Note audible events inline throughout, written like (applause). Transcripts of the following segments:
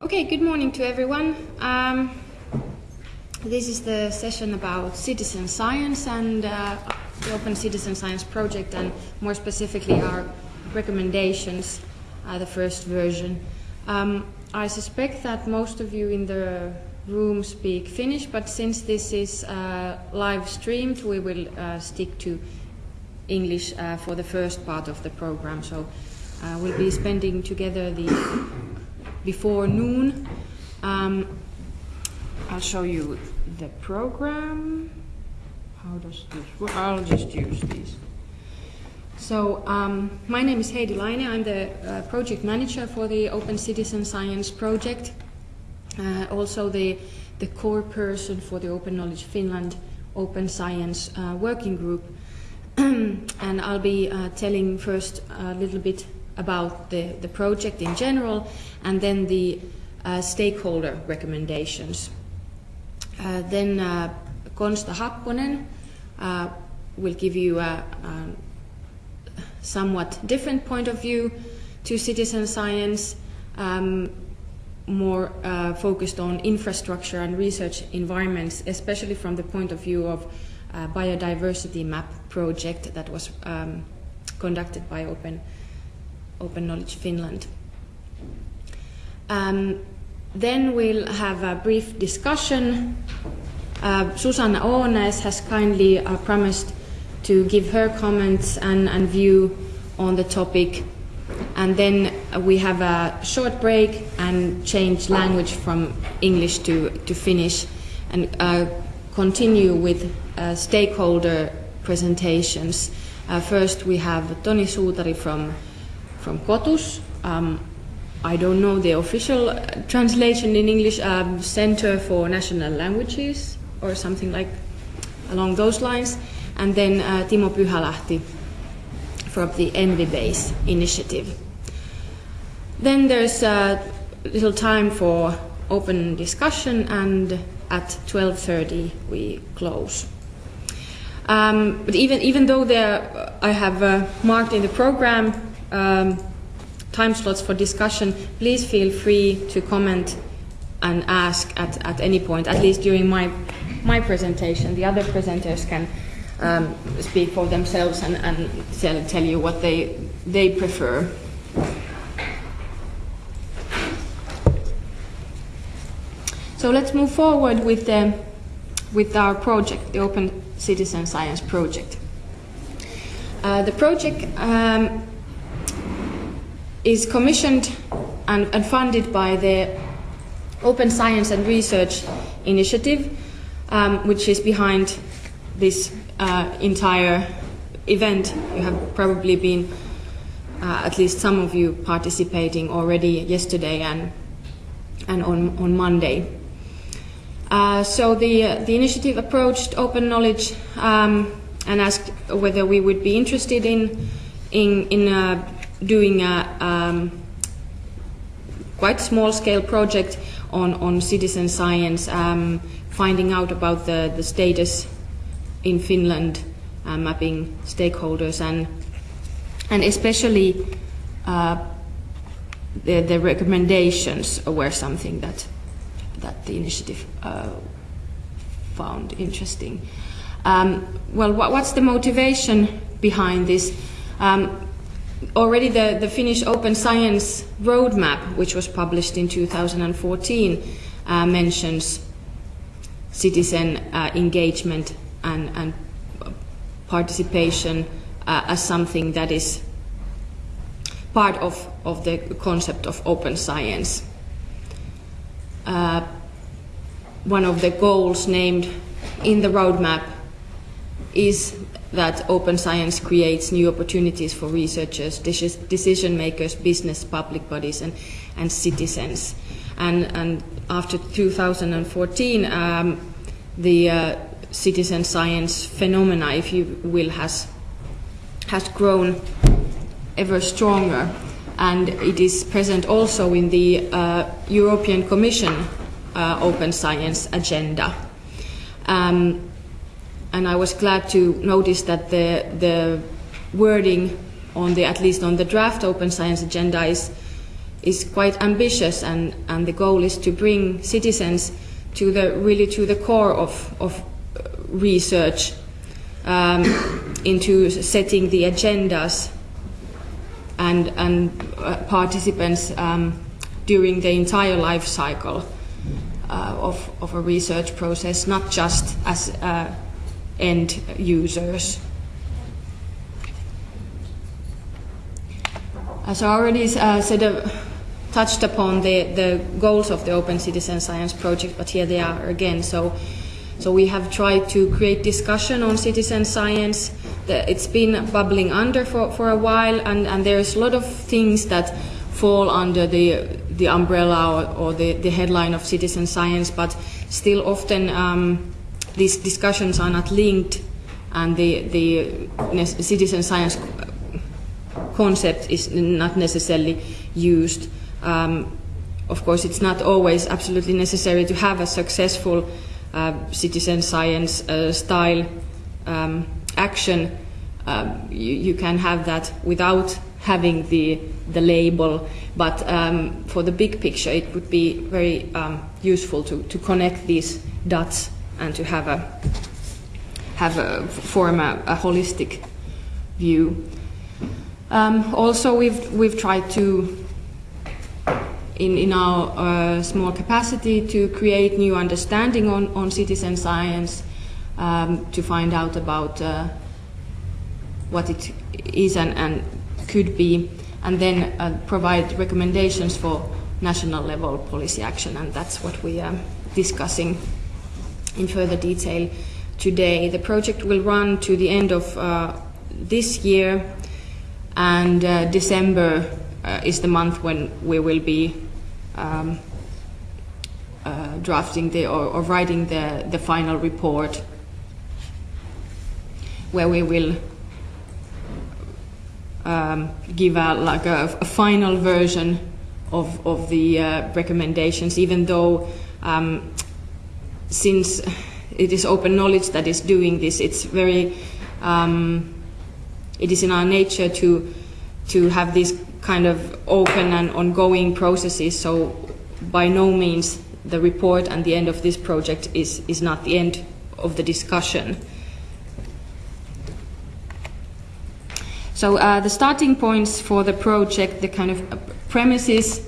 Okay, good morning to everyone. Um, this is the session about citizen science and uh, the Open Citizen Science Project, and more specifically, our recommendations, uh, the first version. Um, I suspect that most of you in the room speak Finnish, but since this is uh, live streamed, we will uh, stick to English uh, for the first part of the program. So uh, we'll be spending together the before noon. Um, I'll show you the program. How does this work? I'll just use these. So, um, my name is Heidi Laine. I'm the uh, project manager for the Open Citizen Science project. Uh, also, the, the core person for the Open Knowledge Finland Open Science uh, Working Group. (clears throat) and I'll be uh, telling first a little bit about the, the project in general and then the uh, stakeholder recommendations. Uh, then uh, Konsta Happonen uh, will give you a, a, somewhat different point of view to citizen science, um, more uh, focused on infrastructure and research environments, especially from the point of view of uh, biodiversity map project that was um, conducted by Open Open Knowledge Finland. Um, then we'll have a brief discussion. Uh, Susanna has kindly uh, promised to give her comments and, and view on the topic. And then we have a short break and change language from English to, to Finnish and uh, continue with uh, stakeholder presentations. Uh, first, we have Toni Suutari from from Kotus. Um, I don't know the official uh, translation in English, um, Center for National Languages or something like along those lines. And then uh, Timo Pyhälahti from the Envibase initiative. Then there's a little time for open discussion and at 12.30 we close. Um, but even, even though there, I have uh, marked in the program um, time slots for discussion, please feel free to comment and ask at, at any point, at least during my, my presentation. The other presenters can um, speak for themselves and, and tell, tell you what they, they prefer. So let's move forward with, the, with our project, the Open Citizen Science Project. Uh, the project um, is commissioned and, and, funded by the Open Science and Research Initiative, um, which is behind this uh, entire event. You have probably been, uh, at least some of you, participating already yesterday and, and on, on Monday. Uh, so the, the initiative approached open knowledge um, and asked whether we would be interested in, in, in uh, doing a um, quite small scale project on, on citizen science, um, finding out about the, the status in Finland, uh, mapping stakeholders, and, and especially uh, the, the recommendations were something that, that the initiative uh, found interesting. Um, well, what, what's the motivation behind this? Um, already the, the Finnish Open Science Roadmap, which was published in 2014, uh, mentions citizen uh, engagement and, and participation uh, as something that is part of, of the concept of open science. Uh, one of the goals named in the roadmap is that open science creates new opportunities for researchers, decision makers, business, public bodies, and, and citizens. And, and after 2014, um, the uh, citizen science phenomena, if you will, has, has grown ever stronger. And it is present also in the uh, European Commission uh, open science agenda. Um, and I was glad to notice that the, the wording on the, at least on the draft open science agenda is, is quite ambitious, and, and the goal is to bring citizens to the really to the core of, of research um, (coughs) into setting the agendas and, and uh, participants um, during the entire life cycle uh, of, of a research process, not just as uh, end users. As I already uh, said, uh, touched upon the, the goals of the Open Citizen Science Project, but here they are again. So, so we have tried to create discussion on citizen science. It's been bubbling under for, for a while, and, and there's a lot of things that fall under the the umbrella or, or the, the headline of citizen science, but still often um, these discussions are not linked, and the the citizen science concept is not necessarily used. Um, of course, it's not always absolutely necessary to have a successful uh, citizen science uh, style um, action. Uh, you, you, can have that without having the, the label, but um, for the big picture, it would be very um, useful to, to connect these dots and to have a have a form a, a holistic view. Um, also, we've we've tried to in, in our uh, small capacity to create new understanding on, on citizen science, um, to find out about uh, what it is and, and, could be, and then uh, provide recommendations for national level policy action, and that's what we are discussing in further detail today. The project will run to the end of uh, this year, and uh, December uh, is the month when we will be um, uh, drafting the or, or, writing the, the final report where we will um, give a, like a, a, final version of, of the uh, recommendations, even though um, since it is open knowledge that is doing this, it's very, um, it is in our nature to, to have these kind of open and ongoing processes. So by no means the report and the end of this project is, is not the end of the discussion. So uh, the starting points for the project, the kind of premises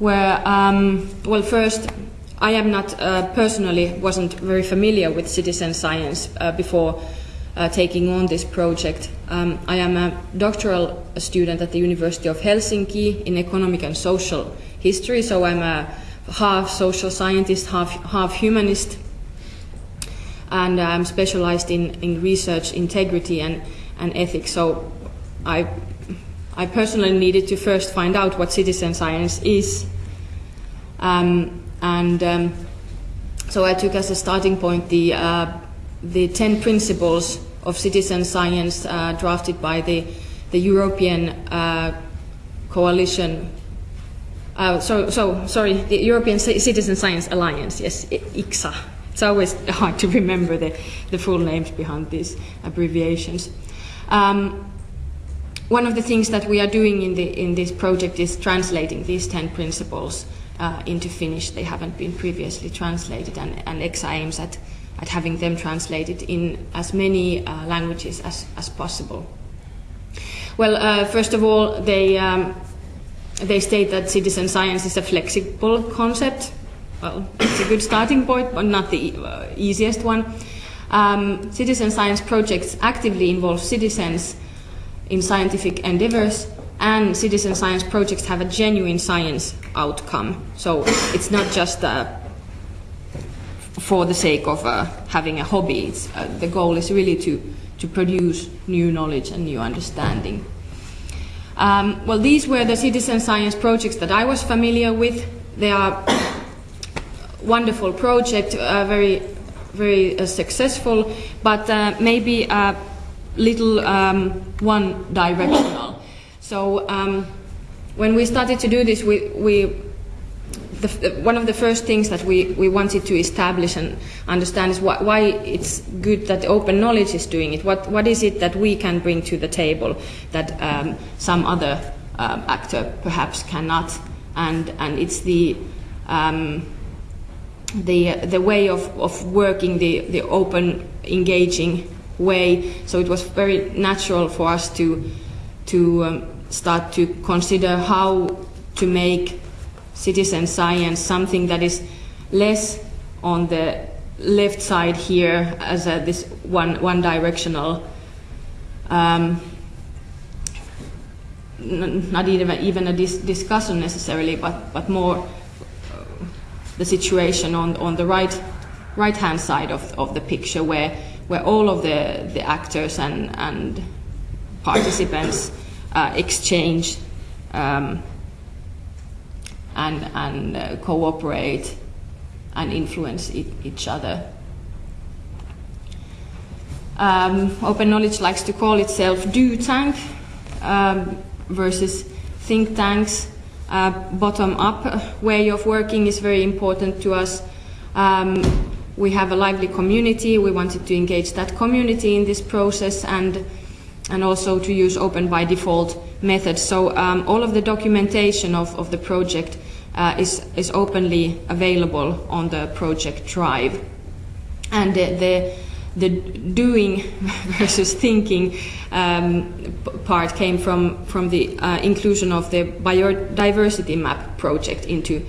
were, um, well, first, I am not uh, personally wasn't very familiar with citizen science uh, before uh, taking on this project. Um, I am a doctoral student at the University of Helsinki in economic and social history, so I'm a half social scientist, half, half humanist, and I'm specialized in, in research integrity and, and ethics. So I, I personally needed to first find out what citizen science is. Um, and um, so I took as a starting point the uh, the 10 principles of citizen science uh, drafted by the, the European uh, Coalition. Uh, so, so, sorry, the European C Citizen Science Alliance, yes, ECSA. It's always (laughs) hard to remember the, the full names behind these abbreviations. Um, one of the things that we are doing in, the, in this project is translating these 10 principles uh, into Finnish. They haven't been previously translated, and, and ECSA aims at at having them translated in as many uh, languages as, as possible. Well, uh, first of all, they, um, they state that citizen science is a flexible concept. Well, it's a good starting point, but not the uh, easiest one. Um, citizen science projects actively involve citizens in scientific endeavors, and citizen science projects have a genuine science outcome. So it's not just a for the sake of uh, having a hobby. Uh, the goal is really to, to produce new knowledge and new understanding. Um, well, these were the citizen science projects that I was familiar with. They are (coughs) wonderful project, uh, very, very uh, successful, but uh, maybe a little um, one-directional. So um, when we started to do this, we, we the, one of the first things that we, we wanted to establish and understand is why, why it's good that open knowledge is doing it. What, what is it that we can bring to the table that um, some other um, actor perhaps cannot? and and it's the um, the the way of, of working the the open engaging way. So it was very natural for us to to um, start to consider how to make citizen science something that is less on the left side here as a, this one one directional. Um, not even even a dis discussion necessarily, but but more uh, the situation on on the right right hand side of of the picture where where all of the the actors and and participants exchange um, and and uh, cooperate and influence each other. Um, Open Knowledge likes to call itself do tank. Um, versus think tanks. Uh, bottom up way of working is very important to us. Um, we have a lively community. We wanted to engage that community in this process and and also to use open by default methods. So um, all of the documentation of, of the project uh, is, is openly available on the project drive. And the, the the doing (laughs) versus thinking um, part came from, from the uh, inclusion of the biodiversity map project into,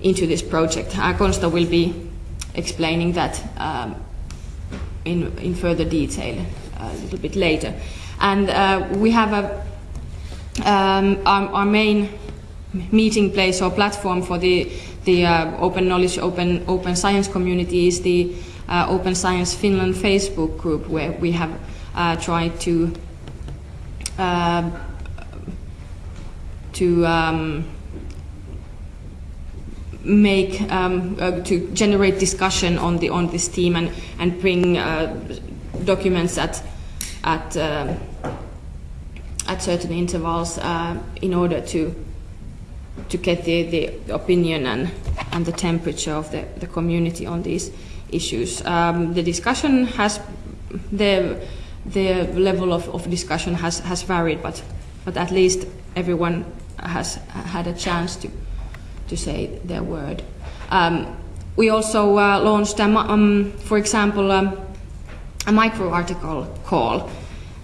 into this project. Uh, Konsta will be explaining that um, in, in further detail a little bit later. And uh, we have a, um, our, our, main meeting place or platform for the, the uh, open knowledge, open, open science community is the uh, Open Science Finland Facebook group where we have tried to uh, to um, make um, uh, to generate discussion on the on this theme and and bring uh, documents at at uh, at certain intervals in order to to get the, the opinion and and the temperature of the, the community on these issues. Um, the discussion has, the, the level of, of discussion has, has varied, but, but at least everyone has had a chance to, to say their word. Um, we also uh, launched, um, for example, um, a micro article call,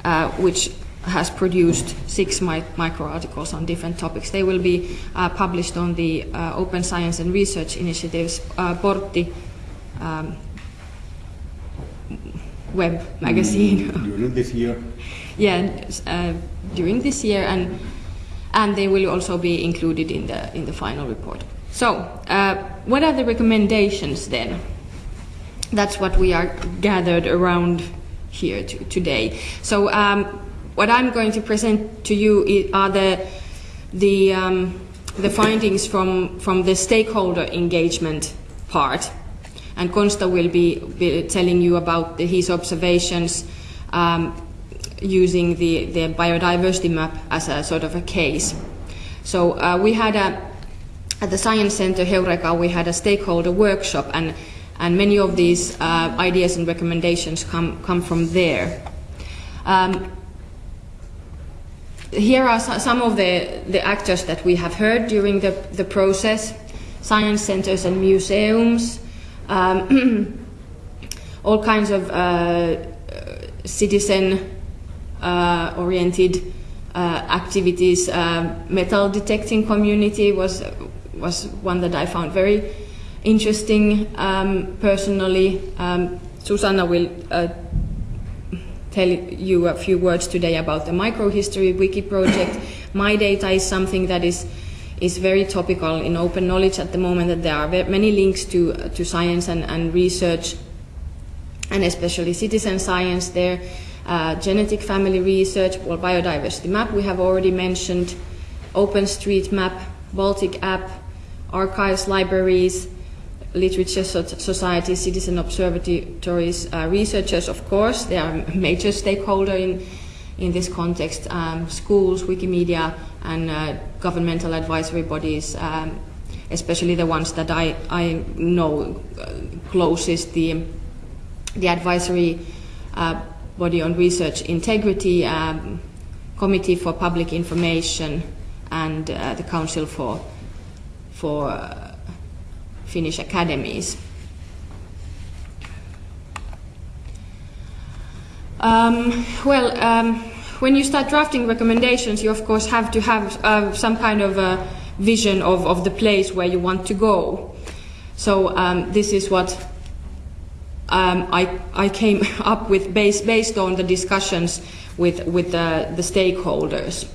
uh, which has produced six mi micro articles on different topics. They will be uh, published on the uh, Open Science and Research Initiatives uh, Portti um, web magazine. Mm, during this year? (laughs) yeah, uh, during this year, and and they will also be included in the in the final report. So, uh, what are the recommendations then? That's what we are gathered around here to, today. So, um, what I'm going to present to you are the the um, the findings from from the stakeholder engagement part and Konsta will be, be telling you about the, his observations um, using the, the biodiversity map as a sort of a case. So uh, we had a, at the Science Center Heureka, we had a stakeholder workshop and, and many of these uh, ideas and recommendations come, come from there. Um, here are some of the, the actors that we have heard during the, the process, science centers and museums, um, (clears throat) all kinds of uh, citizen uh, oriented uh, activities. Uh, metal detecting community was was one that I found very interesting um, personally. Um, Susanna will uh, tell you a few words today about the microhistory wiki project. (coughs) My data is something that is is very topical in open knowledge at the moment that there are many links to, uh, to science and, and research and especially citizen science there. Uh, genetic family research, well, biodiversity map we have already mentioned, OpenStreetMap, Baltic app, archives, libraries, literature societies, citizen observatories, uh, researchers, of course, they are a major stakeholder in, in this context, um, schools, Wikimedia, and uh, governmental advisory bodies, um, especially the ones that I, I know uh, closest, the, the advisory uh, body on research integrity, um, Committee for Public Information, and uh, the Council for, for uh, Finnish Academies. Um, well, um, when you start drafting recommendations, you of course have to have uh, some kind of a vision of, of the place where you want to go. So um, this is what um, I, I came (laughs) up with based, based on the discussions with, with the, the stakeholders.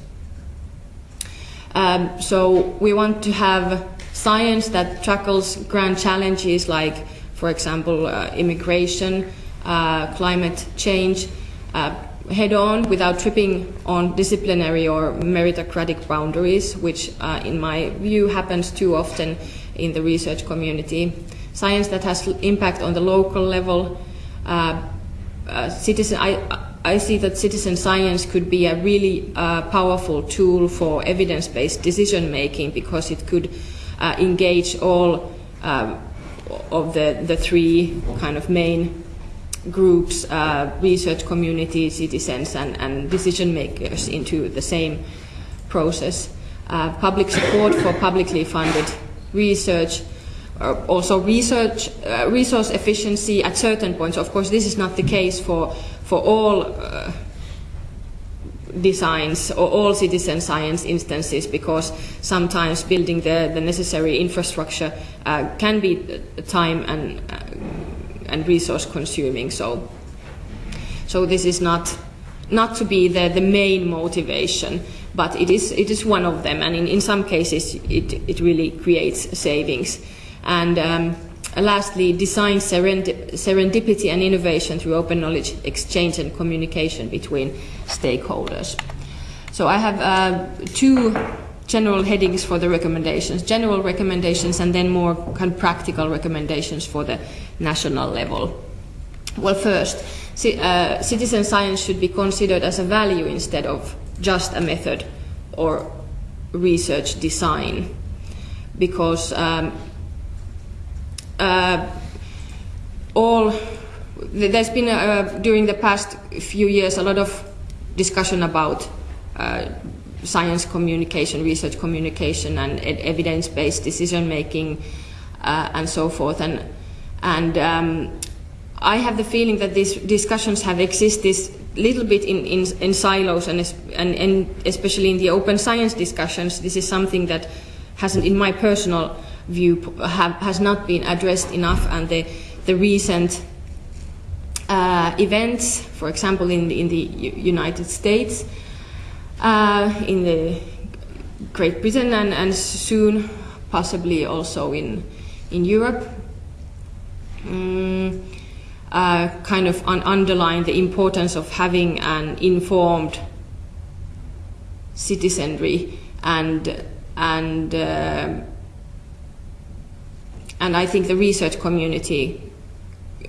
Um, so we want to have science that tackles grand challenges like, for example, uh, immigration, uh, climate change, uh, head on without tripping on disciplinary or meritocratic boundaries, which, uh, in my view, happens too often in the research community. Science that has impact on the local level. Uh, citizen, I, I see that citizen science could be a really uh, powerful tool for evidence-based decision making because it could uh, engage all um, of the, the three kind of main groups, uh, research community, citizens, and, and, decision makers into the same process. Uh, public support for publicly funded research, uh, also research, uh, resource efficiency at certain points. Of course, this is not the case for for all uh, designs or all citizen science instances because sometimes building the, the necessary infrastructure uh, can be time and, uh, and resource consuming. So, so this is not, not to be the, the main motivation, but it is, it is one of them. And in, in some cases, it, it really creates savings. And um, lastly, design serendipity and innovation through open knowledge exchange and communication between stakeholders. So I have uh, two general headings for the recommendations, general recommendations and then more kind of practical recommendations for the national level. Well, first, uh, citizen science should be considered as a value instead of just a method or research design because um, all there's been uh, during the past few years a lot of discussion about uh, science communication, research communication, and evidence-based decision making, uh, and so forth. And and um, I have the feeling that these discussions have existed little bit in, in, in silos, and, and, and especially in the open science discussions, this is something that hasn't, in my personal view have, has not been addressed enough, and the, the recent uh, events, for example, in the, in the United States, uh, in the Great Britain, and, and soon possibly also in, in Europe, um, uh, kind of un underline the importance of having an informed citizenry and and uh, and I think the research community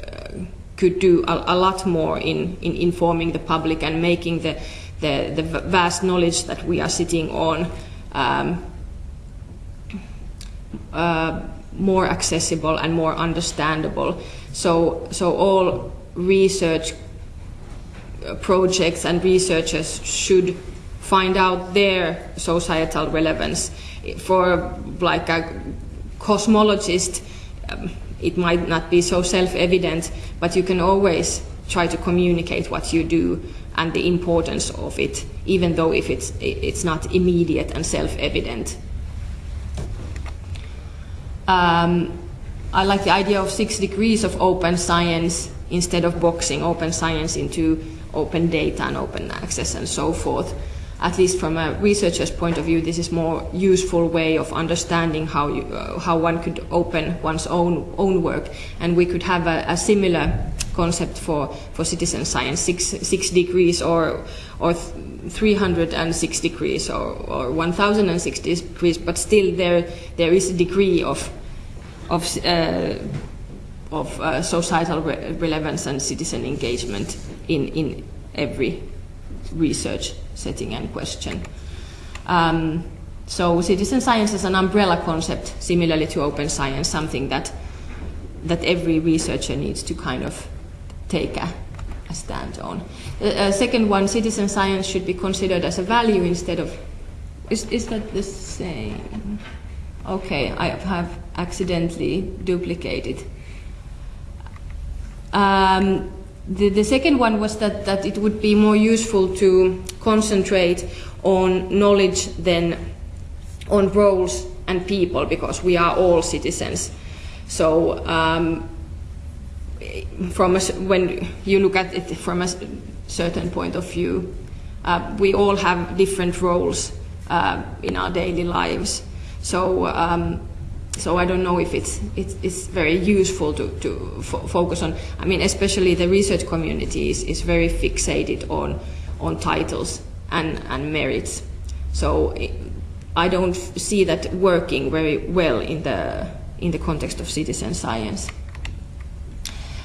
uh, could do a, a, lot more in, in informing the public and making the, the, the vast knowledge that we are sitting on um, uh, more accessible and more understandable. So, so all research uh, projects and researchers should find out their societal relevance for like a cosmologist, um, it might not be so self-evident, but you can always try to communicate what you do and the importance of it, even though if it's, it's not immediate and self-evident. Um, I like the idea of six degrees of open science instead of boxing open science into open data and open access and so forth at least from a researcher's point of view, this is more useful way of understanding how, you, uh, how one could open one's own, own work. And we could have a, a similar concept for, for citizen science, six, six degrees or, or 306 degrees or, or 1006 degrees, but still there, there is a degree of, of, uh, of uh, societal re relevance and citizen engagement in, in every research setting and question. Um, so citizen science is an umbrella concept, similarly to open science, something that that every researcher needs to kind of take a, a stand on. The uh, second one, citizen science should be considered as a value instead of Is, is that the same? Okay, I have accidentally duplicated. Um, the, the second one was that, that it would be more useful to concentrate on knowledge than on roles and people because we are all citizens. So um, from a, when you look at it from a certain point of view, uh, we all have different roles uh, in our daily lives. So, um, so I don't know if it's, it's, it's very useful to, to fo focus on. I mean, especially the research community is, is very fixated on, on titles and, and merits. So I don't see that working very well in the, in the context of citizen science.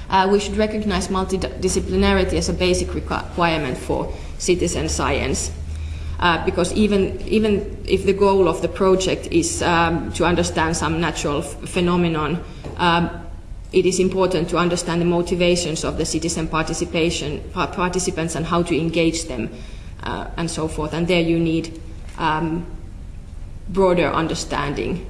Uh, we should recognize multidisciplinarity as a basic requirement for citizen science. Uh, because even, even if the goal of the project is um, to understand some natural phenomenon, um, it is important to understand the motivations of the citizen participation participants and how to engage them uh, and so forth. And there you need um, broader understanding.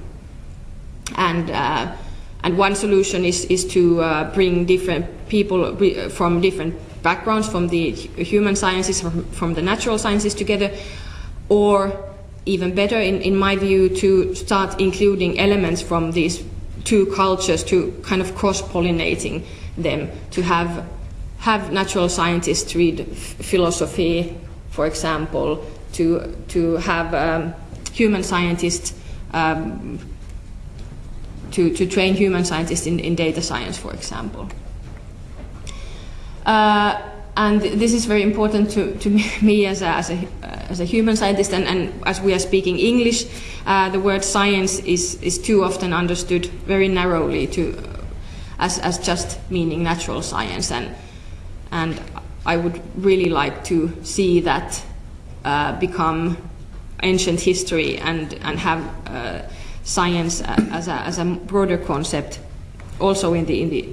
And uh, and one solution is, is to uh, bring different people from different backgrounds, from the human sciences, from the natural sciences together, or even better, in, in my view, to start including elements from these two cultures to kind of cross-pollinating them, to have, have natural scientists read philosophy, for example, to, to have um, human scientists um, to, to train human scientists in, in data science, for example. Uh, and this is very important to, to (laughs) me as a, as a, as a human scientist, and, and as we are speaking English, uh, the word science is, is too often understood very narrowly to, as, as just meaning natural science. And, and I would really like to see that uh, become ancient history and, and have uh, science as a, as a broader concept also in the, in the,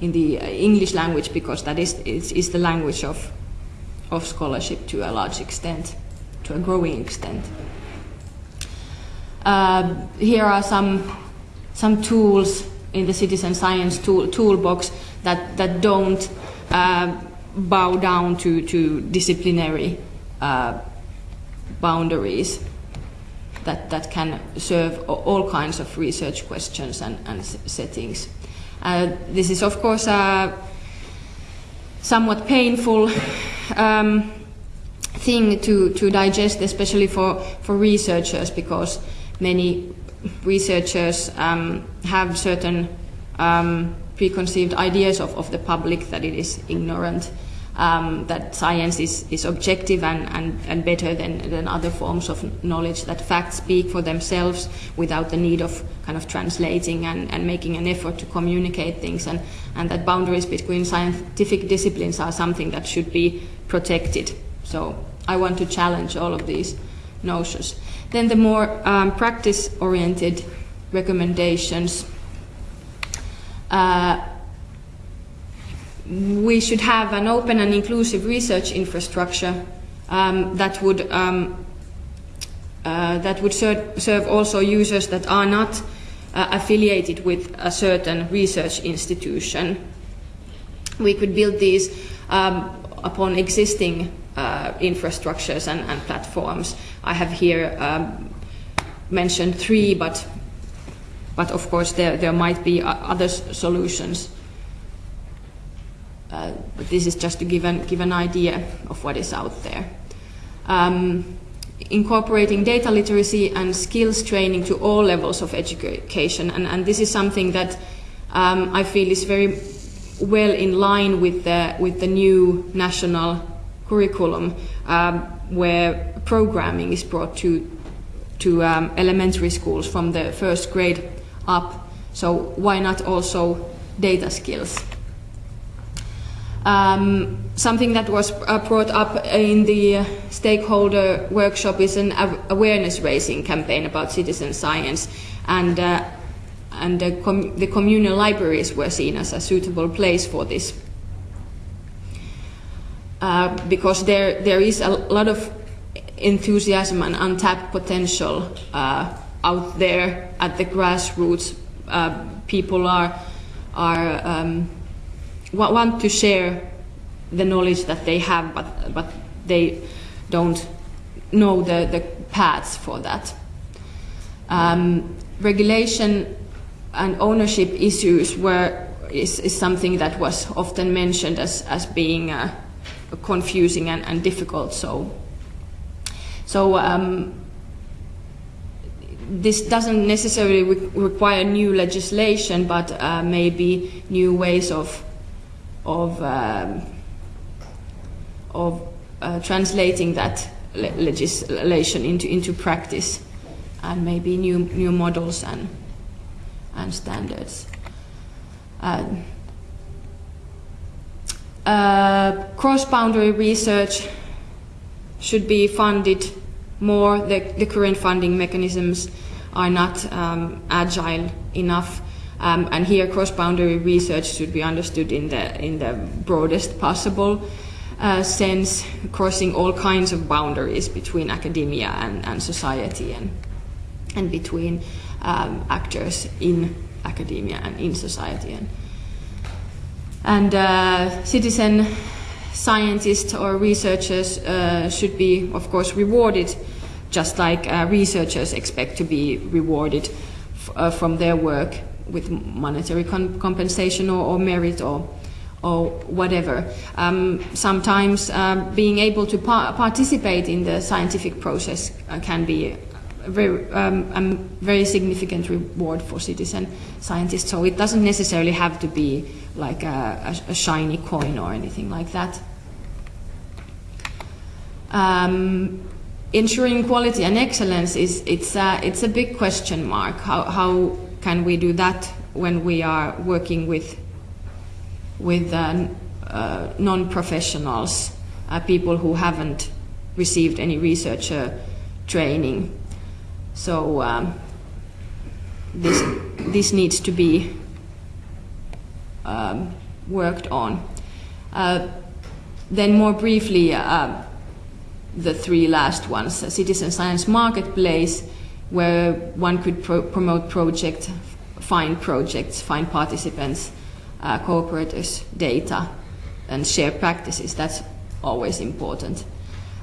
in the English language because that is, is, is the language of, of scholarship to a large extent, to a growing extent. Uh, here are some, some tools in the citizen science tool, toolbox that, that don't uh, bow down to, to disciplinary uh, boundaries that, that can serve all kinds of research questions and, and settings. Uh, this is, of course, a somewhat painful um, thing to, to digest, especially for, for researchers, because many researchers um, have certain um, preconceived ideas of, of the public that it is ignorant um, that science is, is objective and, and, and better than, than other forms of knowledge, that facts speak for themselves without the need of kind of translating and, and making an effort to communicate things, and, and that boundaries between scientific disciplines are something that should be protected. So I want to challenge all of these notions. Then the more um, practice-oriented recommendations. Uh, we should have an open and inclusive research infrastructure um, that would um, uh, that would serve, serve, also users that are not uh, affiliated with a certain research institution. We could build these um, upon existing uh, infrastructures and, and, platforms. I have here um, mentioned three, but but of course there, there might be other solutions uh, but this is just to give an, give an idea of what is out there. Um, incorporating data literacy and skills training to all levels of education. And, and this is something that um, I feel is very well in line with the, with the new national curriculum um, where programming is brought to, to um, elementary schools from the first grade up. So why not also data skills? Um, something that was uh, brought up in the stakeholder workshop is an awareness raising campaign about citizen science, and uh, and the, com the, communal libraries were seen as a suitable place for this uh, because there there is a lot of enthusiasm and untapped potential uh, out there at the grassroots. Uh, people are are um, want to share the knowledge that they have, but but they don't know the, the paths for that. Um, regulation and ownership issues were is, is something that was often mentioned as, as being uh, confusing and, and difficult. So, so um, this doesn't necessarily re require new legislation, but uh, maybe new ways of of um, of uh, translating that le legislation into into practice, and maybe new new models and and standards. Uh, uh, cross-boundary research should be funded more. The, the current funding mechanisms are not um, agile enough. Um, and here cross-boundary research should be understood in the, in the broadest possible uh, sense, crossing all kinds of boundaries between academia and, and society and, and between um, actors in academia and in society. And, and uh, citizen scientists or researchers uh, should be, of course, rewarded just like uh, researchers expect to be rewarded uh, from their work with monetary compensation or, or, merit or, or whatever. Um, sometimes uh, being able to par participate in the scientific process uh, can be a very, um, a very significant reward for citizen scientists. So it doesn't necessarily have to be like a, a, a shiny coin or anything like that. Um, ensuring quality and excellence is it's a, it's a big question mark. How, how can we do that when we are working with with uh, uh, non-professionals, uh, people who haven't received any researcher training? So um, this this needs to be um, worked on. Uh, then more briefly, uh, the three last ones, a citizen science marketplace, where one could pro promote projects, find projects, find participants, uh, cooperators, data, and share practices. That's always important.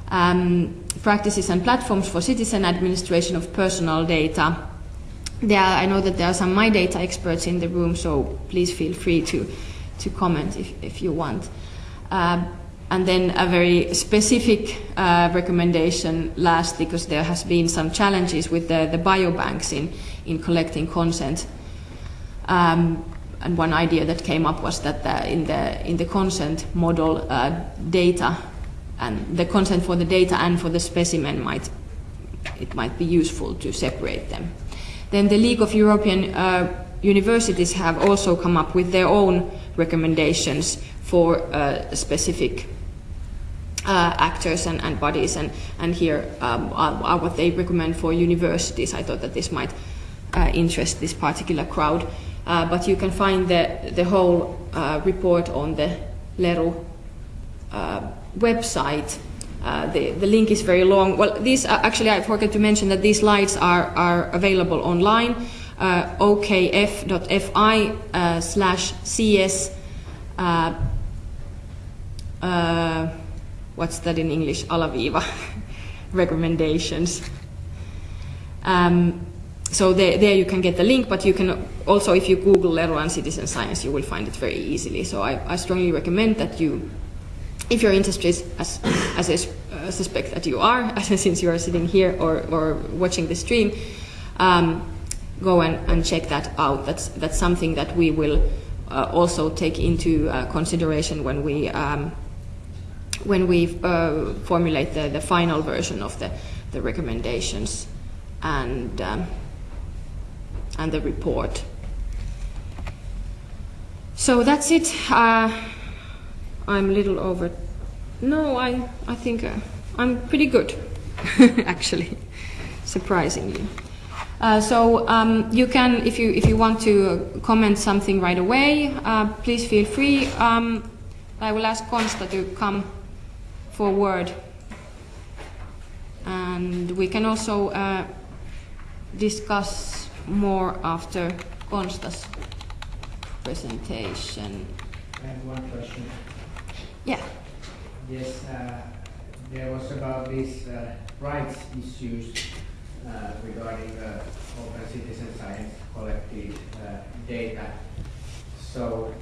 Um, practices and platforms for citizen administration of personal data. There, are, I know that there are some My Data experts in the room, so please feel free to, to comment if, if you want. Uh, and then a very specific uh, recommendation last, because there has been some challenges with the, the biobanks in, in collecting consent. Um, and one idea that came up was that the, in, the, in the consent model, uh, data and the consent for the data and for the specimen might, it might be useful to separate them. Then the League of European uh, Universities have also come up with their own recommendations for uh, specific uh, actors and, and, bodies, and, and here um, are, are, what they recommend for universities. I thought that this might uh, interest this particular crowd. Uh, but you can find the, the whole uh, report on the LERU uh, website. Uh, the, the link is very long. Well, these actually, I forgot to mention that these slides are, are available online, okf.fi slash cs what's that in English, alaviiva (laughs) recommendations. Um, so there, there, you can get the link, but you can also, if you Google Leruan citizen science, you will find it very easily. So I, I strongly recommend that you, if you're interested, as, as I uh, suspect that you are, (laughs) since you are sitting here or, or watching the stream, um, go and, and check that out. That's, that's something that we will uh, also take into uh, consideration when we um, when we uh, formulate the, the final version of the, the recommendations and, um, and the report. So that's it. Uh, I'm a little over. No, I, I think uh, I'm pretty good, (laughs) actually, surprisingly. Uh, so um, you can, if you if you want to comment something right away, uh, please feel free. Um, I will ask Konsta to come forward and we can also uh, discuss more after Konsta's presentation. I have one question. Yeah. Yes, uh, there was about these uh, rights issues uh, regarding the open citizen science collected uh, data. So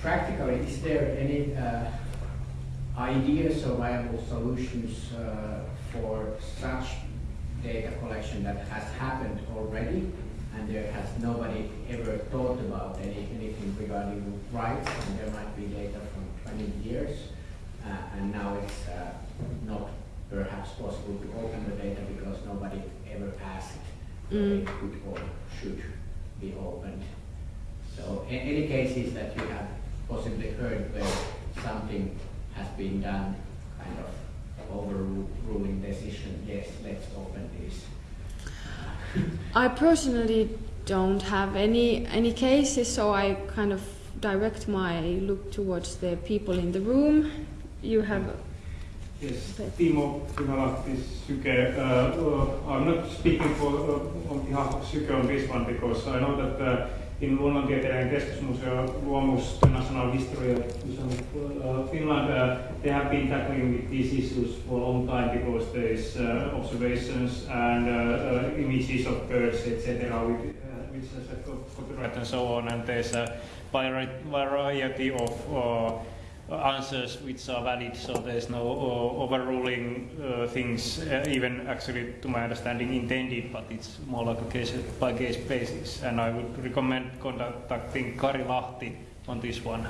practically, is there any uh, ideas or viable solutions uh, for such data collection that has happened already and there has nobody ever thought about any, anything regarding rights and there might be data from 20 years uh, and now it's uh, not perhaps possible to open the data because nobody ever asked Mm. it could or should be opened. So in any cases that you have possibly heard where something has been done, kind of overruling decision, yes, let's open this. I personally don't have any any cases, so I kind of direct my look towards the people in the room. You have Yes, Okay. Timo Kynalahti, Syke. Uh, uh, I'm not speaking for, uh, on behalf of Syke on this one because I know that uh, in Luonnontieteiden keskusmuseo Luomus, the National History Finland, uh, they have been tackling with these issues for a long time because there is uh, observations and uh, images of birds, etc., which has a co- copyright and so on, and there's a variety of answers which are valid, so there's no uh, overruling uh, things, uh, even actually, to my understanding, intended, but it's more like a case by case basis. And I would recommend contacting Kari Lahti on this one.